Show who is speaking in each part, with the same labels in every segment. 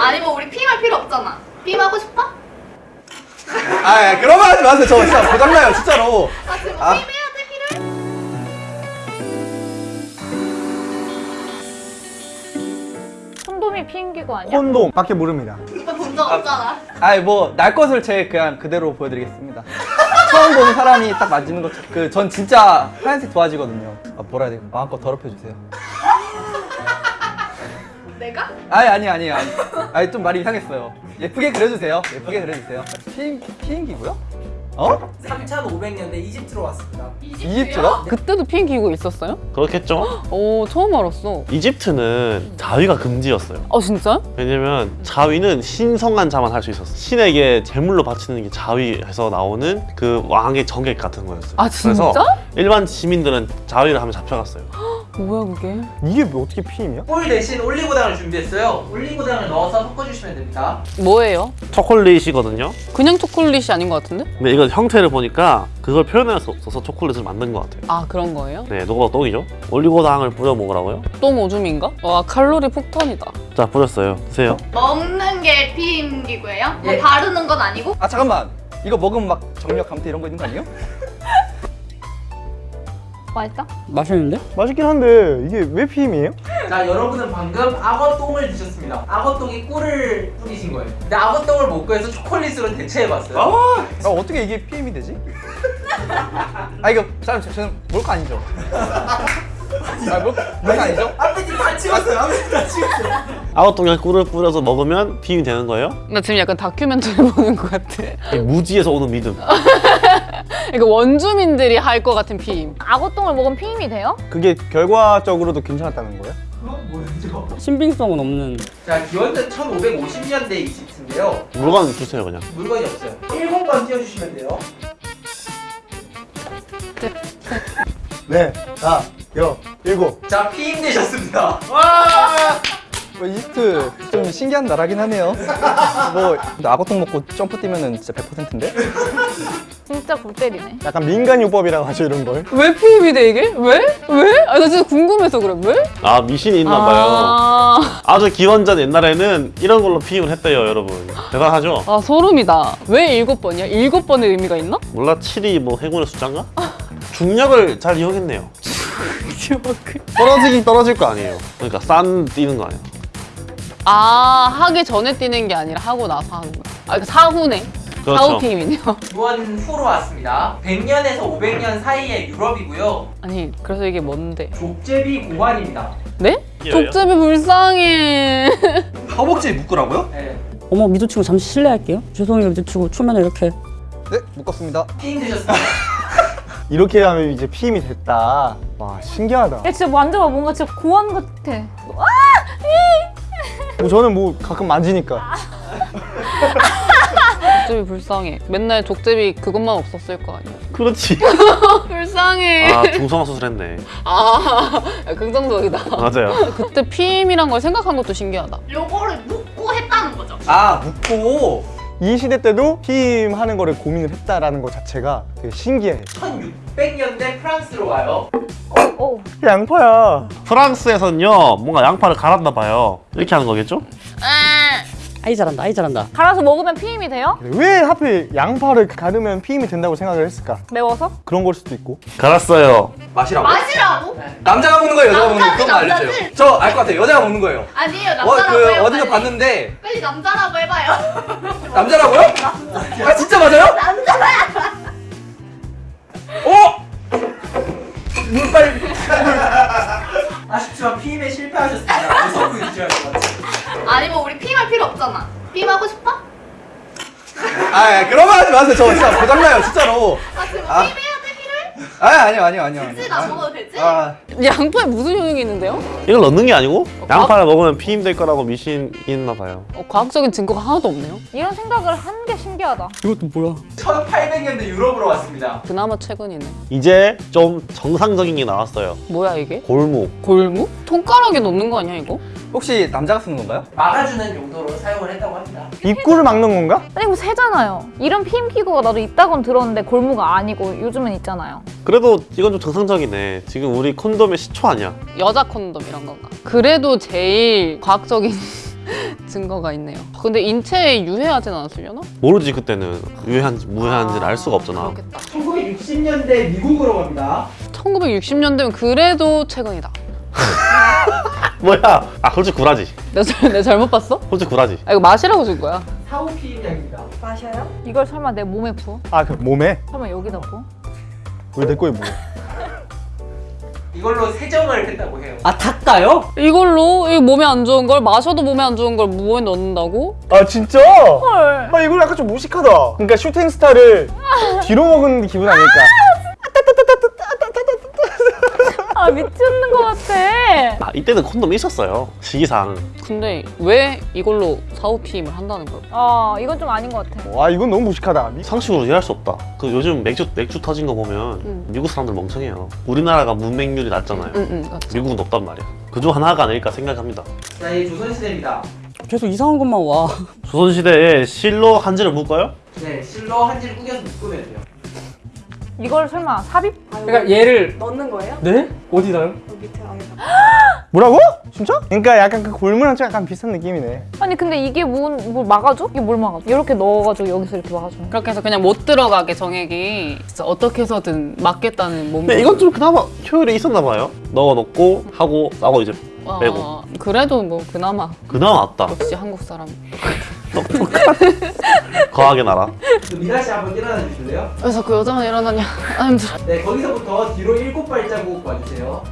Speaker 1: 아니 뭐 우리 피임할 필요 없잖아. 피임하고 싶어?
Speaker 2: 아 그런 말 하지 마세요. 저 진짜 고장나요 진짜로.
Speaker 1: 아 지금
Speaker 2: 아.
Speaker 1: 피임해야 돼 피를?
Speaker 3: 콘돔이 피임기구 아니야?
Speaker 4: 콘돔 밖에 모릅니다.
Speaker 1: 오빠 본적 없잖아.
Speaker 2: 아니 뭐날 것을 제 그냥 그대로 보여드리겠습니다. 처음 보는 사람이 딱 맞는 것. 그전 진짜 하얀색 좋아지거든요. 아, 뭐라 해야 돼? 마음껏 더럽혀 주세요.
Speaker 1: 내가?
Speaker 2: 아니 아니 아니 아니. 아니 좀 말이 이상했어요. 예쁘게 그려주세요. 예쁘게 그려주세요. 피임 피임기고요? 어?
Speaker 5: 3,500년대 이집트로 왔습니다.
Speaker 2: 이집트요?
Speaker 6: 그때도 피임기구 있었어요?
Speaker 7: 그렇겠죠?
Speaker 6: 오 처음 알았어
Speaker 7: 이집트는 자위가 금지였어요.
Speaker 6: 아 진짜?
Speaker 7: 왜냐면 자위는 신성한 자만 할 수 있었어. 신에게 제물로 바치는 게 자위에서 나오는 그 왕의 정액 같은 거였어요.
Speaker 6: 아, 진짜?
Speaker 7: 그래서 일반 시민들은 자위를 하면 잡혀갔어요.
Speaker 6: 뭐야 그게
Speaker 4: 이게 뭐 어떻게 피임이야?
Speaker 5: 꿀 대신 올리고당을 준비했어요. 올리고당을 넣어서 섞어주시면 됩니다.
Speaker 6: 뭐예요?
Speaker 7: 초콜릿이거든요.
Speaker 6: 그냥 초콜릿이 아닌 것 같은데?
Speaker 7: 근데 이건 형태를 보니까 그걸 표현할 수 없어서 초콜릿을 만든 것 같아요.
Speaker 6: 아 그런 거예요?
Speaker 7: 네, 녹아도 똥이죠. 올리고당을 뿌려 먹으라고요?
Speaker 6: 똥 오줌인가? 와 칼로리 폭탄이다
Speaker 7: 자, 뿌렸어요. 드세요.
Speaker 1: 먹는 게 피임기구예요? 뭐
Speaker 5: 예.
Speaker 1: 바르는 건 아니고?
Speaker 2: 아 잠깐만. 이거 먹으면 막 정력 감퇴 이런 거 있는 거 아니에요?
Speaker 3: 맛있다?
Speaker 4: 맛있는데? 맛있긴 한데 이게 왜 피임이에요?
Speaker 5: 자, 여러분은 방금 악어똥을 드셨습니다. 악어똥이 꿀을 뿌리신 거예요. 근데 악어똥을 못 구해서 초콜릿으로 대체해봤어요.
Speaker 2: 아 어떻게 이게 PM이 되지? 아 이거 사람 저- 저는 몰카 아니죠? 아 몰, 몰카 아니죠?
Speaker 5: 앞에 팀다 치웠어요. 앞에 팀다 치웠어요.
Speaker 7: 아웃동에 꿀을 뿌려서 먹으면 비임이 되는 거예요?
Speaker 6: 나 지금 약간 다큐멘터리 보는 것 같아
Speaker 7: 이 무지에서 오는 믿음.
Speaker 6: 그러니까 원주민들이 할 것 같은 피임
Speaker 3: 악어똥을 먹으면 피임이 돼요?
Speaker 4: 그게 결과적으로도 괜찮았다는 거예요?
Speaker 5: 그건 뭐죠?
Speaker 8: 신빙성은 없는
Speaker 5: 자, 기원전 1550년대 이집트인데요.
Speaker 7: 물건 주세요, 그냥.
Speaker 5: 물건이 없어요. 1번만 띄워주시면 돼요.
Speaker 4: 네, 다, 여, 일곱.
Speaker 5: 자, 피임 되셨습니다.
Speaker 2: 뭐 이집트 좀 신기한 나라긴 하네요. 뭐 근데 악어똥 먹고 점프 뛰면 은 진짜 100%인데?
Speaker 3: 진짜 골 때리네.
Speaker 4: 약간 민간요법이라고 하죠 이런 걸.
Speaker 6: 왜 피임이 돼 이게? 왜? 왜? 아 나 진짜 궁금해서 그래 왜?
Speaker 7: 아, 미신이 있나 봐요.
Speaker 6: 아,
Speaker 7: 아주 기원전 옛날에는 이런 걸로 피임을 했대요, 여러분. 대단하죠?
Speaker 6: 아 소름이다 왜 일곱 번이야? 일곱 번의 의미가 있나?
Speaker 7: 몰라, 7이 뭐 행운의 숫자인가? 중력을 잘 이용했네요. 떨어지긴 떨어질 거 아니에요. 그러니까 싼 뛰는 거 아니에요.
Speaker 6: 아 하기 전에 뛰는 게 아니라 하고 나서 하는 거야 아 이거 사후네
Speaker 7: 그렇죠.
Speaker 6: 사후 피임이네요
Speaker 5: 기원 후로 왔습니다. 100년에서 500년 사이의 유럽이고요.
Speaker 6: 아니 그래서 이게 뭔데?
Speaker 5: 족제비 고관입니다.
Speaker 6: 네? 족제비 불쌍해
Speaker 2: 허벅지 묶으라고요?
Speaker 5: 네.
Speaker 8: 어머 미도치고 잠시 실례할게요 죄송해요 미도치고 초면에 이렇게
Speaker 2: 네 묶었습니다.
Speaker 5: 피임 되셨습니다.
Speaker 4: 이렇게 하면 이제 피임이 됐다. 와 신기하다.
Speaker 3: 야 진짜 만져봐 뭔가 진짜 고원 같아.
Speaker 4: 뭐 저는 뭐 가끔 만지니까.
Speaker 6: 족제비 불쌍해 맨날 족제비 그것만 없었을 거 아니야
Speaker 7: 그렇지.
Speaker 6: 불쌍해
Speaker 7: 아, 중성화 수술했네.
Speaker 6: 아 긍정적이다
Speaker 7: 맞아요.
Speaker 6: 그때 피임이란 걸 생각한 것도 신기하다
Speaker 1: 요거를 묶고 했다는 거죠.
Speaker 2: 아 묶고
Speaker 4: 이 시대 때도 피임하는 거를 고민을 했다라는 것 자체가 되게 신기해.
Speaker 5: 1600년대 프랑스로 가요.
Speaker 3: 오.
Speaker 4: 양파야.
Speaker 7: 프랑스에서는요, 뭔가 양파를 갈았나 봐요. 이렇게 하는 거겠죠?
Speaker 8: 아 이 잘한다 아이 잘한다
Speaker 3: 갈아서 먹으면 피임이 돼요?
Speaker 4: 왜 하필 양파를 가르면 피임이 된다고 생각을 했을까?
Speaker 3: 매워서?
Speaker 4: 그런 걸 수도 있고.
Speaker 7: 갈았어요.
Speaker 2: 마시라고?
Speaker 1: 마시라고?
Speaker 2: 남자가 먹는 거예요, 여자가 먹는 거예요? 그것만 알려줘요. 저 알 것 같아요. 여자가 먹는 거예요.
Speaker 1: 아니에요
Speaker 2: 어,
Speaker 1: 남자라고
Speaker 2: 그
Speaker 1: 해요.
Speaker 2: 어디서
Speaker 1: 빨리.
Speaker 2: 봤는데
Speaker 1: 빨리 남자라고 해봐요.
Speaker 2: 남자라고요? 아 진짜 맞아요?
Speaker 1: 남자야.
Speaker 2: 어? 물빨
Speaker 5: 아쉽지만 피임에 실패하셨습니다. 무서워 보이셔야 것 같아요.
Speaker 1: 아니 뭐 우리 피임할 필요 없잖아. 피임하고 싶어?
Speaker 2: 아 그런 말 하지 마세요. 저 진짜 고장나요, 진짜로.
Speaker 1: 아 지금
Speaker 2: 아.
Speaker 1: 피임해야 돼 피를?
Speaker 2: 아 아니요 아니요 아니요.
Speaker 1: 굳이 나 먹어도 되지?
Speaker 2: 아
Speaker 6: 양파에 무슨 효능이 있는데요?
Speaker 7: 이걸 넣는 게 아니고 양파를 먹으면 피임 될 거라고 미신이 있나 봐요.
Speaker 6: 어, 과학적인 증거가 하나도 없네요
Speaker 3: 이런 생각을 한 게 신기하다.
Speaker 8: 이것도 뭐야
Speaker 5: 1800년대 유럽으로 왔습니다.
Speaker 6: 그나마 최근이네
Speaker 7: 이제 좀 정상적인 게 나왔어요.
Speaker 6: 뭐야 이게?
Speaker 7: 골목.
Speaker 6: 골무? 손가락에 넣는 거 아니야 이거?
Speaker 2: 혹시 남자가 쓰는 건가요?
Speaker 5: 막아주는 용도로 사용을 했다고 합니다.
Speaker 4: 입구를 막는 건가?
Speaker 3: 아니 뭐 새잖아요. 이런 피임 기구가 나도 있다곤 들었는데 골무가 아니고 요즘은 있잖아요.
Speaker 7: 그래도 이건 좀 정상적이네. 지금 우리 콘돔의 시초 아니야?
Speaker 6: 여자 콘돔 이런 건가? 그래도 제일 과학적인 증거가 있네요. 근데 인체에 유해하진 않았으려나?
Speaker 7: 모르지 그때는 유해한지 무해한지를 알 수가 없잖아.
Speaker 6: 그렇겠다.
Speaker 2: 1960년대 미국으로 갑니다.
Speaker 6: 1960년대면 그래도 최근이다.
Speaker 7: 뭐야? 아 솔직히 구라지.
Speaker 6: 내가, 잘- 내가 잘못 봤어?
Speaker 7: 솔직히 구라지.
Speaker 6: 아 이거 마시라고 준 거야.
Speaker 5: 4, 5pm 양입니다.
Speaker 3: 이걸 설마 내 몸에 부어?
Speaker 4: 아 그 몸에
Speaker 3: 설마 여기다 부어?
Speaker 4: 왜 내 거에 뭐?
Speaker 5: 이걸로 세정을 했다고 해요.
Speaker 8: 아 닦아요?
Speaker 6: 이걸로 이 몸에 안 좋은 걸 마셔도 몸에 안 좋은 걸 무에 넣는다고?
Speaker 4: 아 진짜?
Speaker 3: 헐.
Speaker 4: 아 이걸 약간 좀 무식하다. 그러니까 슈팅 스타를 뒤로 먹은 기분 아닐까?
Speaker 3: 아 미치는 것 같아.
Speaker 7: 아 이때는 콘돔 있었어요. 시기상.
Speaker 6: 근데 왜 이걸로 4, 5pm을 한다는 거야?
Speaker 3: 아 이건 좀 아닌 것 같아.
Speaker 4: 와 이건 너무 무식하다. 미-
Speaker 7: 상식으로 이해할 수 없다. 그 요즘 맥주 맥주 터진 거 보면
Speaker 6: 음.
Speaker 7: 미국 사람들 멍청해요. 우리나라가 문맹률이 낮잖아요.
Speaker 6: 응응 맞지.
Speaker 7: 미국은 높단 말이야. 그중 하나가 아닐까 생각합니다.
Speaker 5: 자, 이 조선시대입니다.
Speaker 8: 계속 이상한 것만 와.
Speaker 7: 조선시대에 실로 한지를 묶어요?
Speaker 5: 네, 실로 한지를 꾸겨서 묶으면 돼요.
Speaker 3: 이걸 설마 삽입?
Speaker 2: 그러니까 얘를
Speaker 9: 넣는 거예요?
Speaker 2: 네? 어디다요?
Speaker 9: 여기 밑에 안에다.
Speaker 4: 뭐라고? 진짜? 그러니까 약간 그 골무랑 좀 약간 비슷한 느낌이네.
Speaker 3: 아니 근데 이게 뭘, 뭘 막아줘? 이게 뭘 막아줘? 이렇게 넣어가지고 여기서 이렇게 막아줘.
Speaker 6: 그렇게 해서 그냥 못 들어가게 정액이 진짜 어떻게 해서든 막겠다는 몸.
Speaker 7: 근데 이건 좀 그나마 효율이 있었나 봐요. 넣어놓고 하고 나고 이제 빼고.
Speaker 6: 어, 그래도 뭐 그나마
Speaker 7: 그나마 낫다.
Speaker 6: 역시 한국 사람.
Speaker 7: 거하게 나라.
Speaker 5: 그 미나 씨 한번 일어나 주실래요?
Speaker 6: 그래서 그 여자만 일어나냐? 아 힘들어.
Speaker 5: 네, 거기서부터 뒤로 일곱 발자국 와주세요.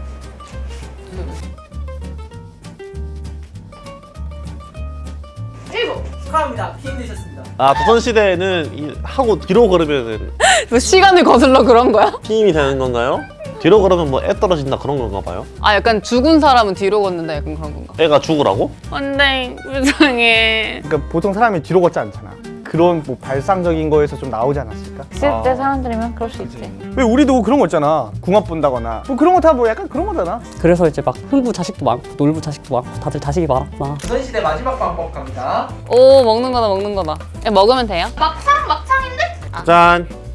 Speaker 1: 일곱.
Speaker 5: 축하합니다. PM 되셨습니다.
Speaker 7: 아 조선시대에는 이 하고 뒤로 걸으면
Speaker 6: 뭐 시간을 거슬러 그런 거야?
Speaker 7: 힘이 되는 건가요? 뒤로 걸으면 뭐 애 떨어진다 그런 건가 봐요?
Speaker 6: 아 약간 죽은 사람은 뒤로 걷는다 약간 그런 건가?
Speaker 7: 애가 죽으라고?
Speaker 6: 안돼 불쌍해.
Speaker 4: 그러니까 보통 사람이 뒤로 걷지 않잖아. 그런 뭐 발상적인 거에서 좀 나오지 않았을까?
Speaker 3: 있을 때 사람들이면 그럴 수 있지.
Speaker 4: 왜 우리도 그런 거 있잖아. 궁합 본다거나 뭐 그런 거 다 뭐 약간 그런 거잖아.
Speaker 8: 그래서 이제 막 흥부 자식도 많고 놀부 자식도 많고 다들 자식이 많았구나.
Speaker 5: 조선시대 마지막 방법 갑니다.
Speaker 6: 오 먹는 거다 먹는 거다. 야, 먹으면 돼요?
Speaker 1: 막창 막창인데?
Speaker 7: 짠.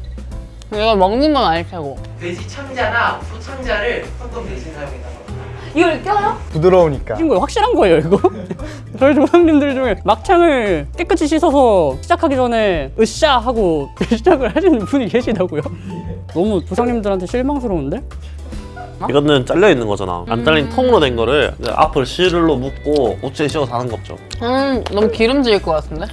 Speaker 6: 이거 먹는 건 아닐 테고.
Speaker 5: 돼지 창자나 소 창자를 콘돔 대신 사용했다고 합니다.
Speaker 3: 이걸 껴요?
Speaker 4: 부드러우니까.
Speaker 8: 이거 확실한 거예요 이거? 저희 조상님들 중에 막창을 깨끗이 씻어서 시작하기 전에 으쌰 하고 시작을 하시는 분이 계시다고요? 너무 조상님들한테 실망스러운데?
Speaker 7: 이거는 잘려 있는 거잖아. 안 잘린 통으로 된 거를 앞을 실로 묶고 우체에 씌워서 하는 거죠.
Speaker 6: 음 너무 기름질 것 같은데?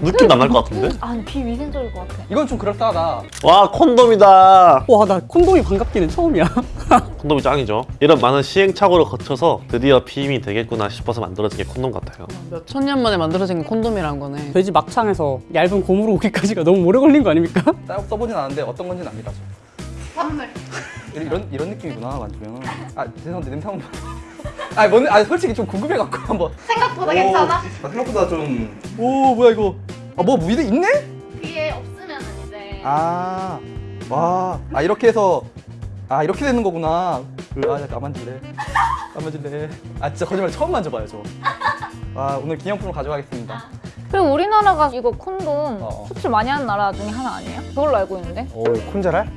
Speaker 7: 느낌 안 날 것 같은데?
Speaker 3: 아 근데 비위생적일 것 같아.
Speaker 2: 이건 좀 그럴싸하다.
Speaker 7: 와 콘돔이다.
Speaker 8: 와 나 콘돔이 반갑기는 처음이야
Speaker 7: 콘돔이 짱이죠. 이런 많은 시행착오를 거쳐서 드디어 피임이 되겠구나 싶어서 만들어진 게 콘돔 같아요.
Speaker 6: 몇 천 년 만에 만들어진 게 콘돔이란 거네.
Speaker 8: 돼지 막창에서 얇은 고무로 오기까지가 너무 오래 걸린 거 아닙니까?
Speaker 2: 딱 써보진 않았는데 어떤 건지는 압니다. 저.
Speaker 1: 선물.
Speaker 2: 이런 이런, 이런 느낌이구나 만지면. 아 죄송한데 냄새 한번. 아 뭔? 아 솔직히 좀 궁금해 갖고 한번.
Speaker 1: 생각보다 괜찮아?
Speaker 2: 아, 생각보다 좀. 오 뭐야 이거? 아뭐 위에 있네?
Speaker 1: 위에 없으면 이제.
Speaker 2: 아, 와, 아 이렇게 해서 아 이렇게 되는 거구나. 그, 아, 나 만질래. 안 만질래. 아 진짜 거짓말 처음 만져봐요 저. 아 오늘 기념품을 가져가겠습니다.
Speaker 3: 그리고 우리나라가 이거 콘돔
Speaker 2: 어.
Speaker 3: 수출 많이 하는 나라 중에 하나 아니에요? 그걸로 알고 있는데.
Speaker 4: 오 콘자랄?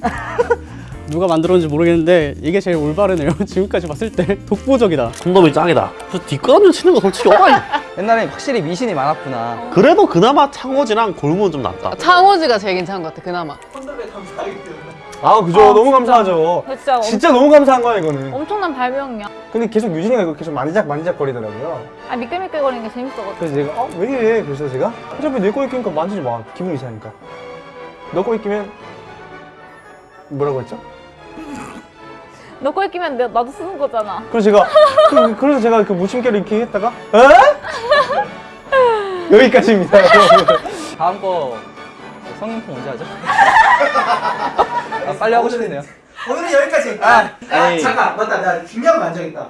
Speaker 8: 누가 만들었는지 모르겠는데 이게 제일 올바르네요 지금까지 봤을 때 독보적이다
Speaker 7: 콘돔이 짱이다. 그 뒷걸음질 치는 거 솔직히 어라이.
Speaker 2: 옛날에 확실히 미신이 많았구나.
Speaker 7: 그래도 그나마 창호지랑 골무는 좀 낫다.
Speaker 6: 창호지가 제일 괜찮은 것 같아 그나마.
Speaker 5: 콘돔에 감사하기 때문에.
Speaker 4: 아 그죠. 너무 감사하죠.
Speaker 3: 근데 진짜,
Speaker 4: 진짜 너무 감사한 거야 이거는.
Speaker 3: 엄, 엄청난 발명이야.
Speaker 4: 근데 계속 유진이가 이거 계속 만지작 만지작 거리더라고요.
Speaker 3: 아 미끌미끌 거리는 게 재밌어가지고.
Speaker 4: 그래서 제가 어? 왜 이래? 그래서 제가 어차피 내 거에 끼니까 만지지 마. 기분 이상하니까. 너 거에 끼면 뭐라고 했죠?
Speaker 3: 너 거에 끼면 내, 나도 쓰는 거잖아.
Speaker 4: 그래서 제가 그, 그래서 제가 그 무심결에 이렇게 했다가 에? 여기까지입니다.
Speaker 2: 다음 거 성인품 언제 하죠? 아, 빨리 하고 싶네요.
Speaker 5: 오늘은 여기까지.
Speaker 2: 아,
Speaker 5: 아. 잠깐 맞다. 나 중요한 거 안 정했다.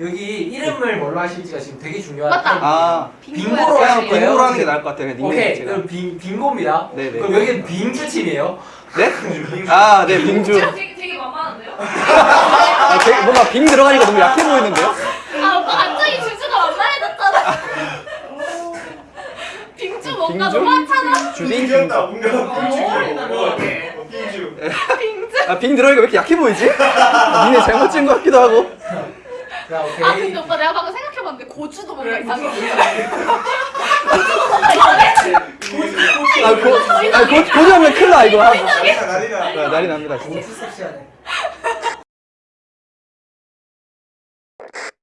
Speaker 5: 여기 이름을 뭘로 하실지가 지금 되게 중요한.
Speaker 1: 맞다.
Speaker 2: 아,
Speaker 5: 빙고로 하실 거예요.
Speaker 2: 빙고로 하는 게 나을 것 같아요.
Speaker 5: 오케이.
Speaker 2: 제가.
Speaker 5: 그럼 빙 빙고입니다.
Speaker 2: 네네.
Speaker 5: 그럼 여기는 빙주 팀이에요.
Speaker 2: 네? 아, 네, 빙주.
Speaker 1: 되게, 되게 만만한데요?
Speaker 2: 아, 되게 뭔가 빙 들어가니까 너무 약해 보이는데요?
Speaker 1: 아 오빠 갑자기 주주가 만만해졌잖아. 빙주 뭔가
Speaker 2: 빙주?
Speaker 1: 너무 하찮아.
Speaker 2: 주빙?
Speaker 1: 빙주.
Speaker 2: 아, 빙 들어가니까 왜 이렇게 약해 보이지? 아, 니네 잘못 찍은 것 같기도 하고.
Speaker 1: 자아
Speaker 5: 오케이.
Speaker 1: 근데 오빠 내가 방금 생각해봤는데 생각하는데 고추도 뭔가 이상해.
Speaker 2: 아, 고, 아, 고, 고주하면 큰일 나, 이거.
Speaker 9: 나리나.
Speaker 2: 아, 난리 납니다, 진짜.
Speaker 5: 고추 섹시하네.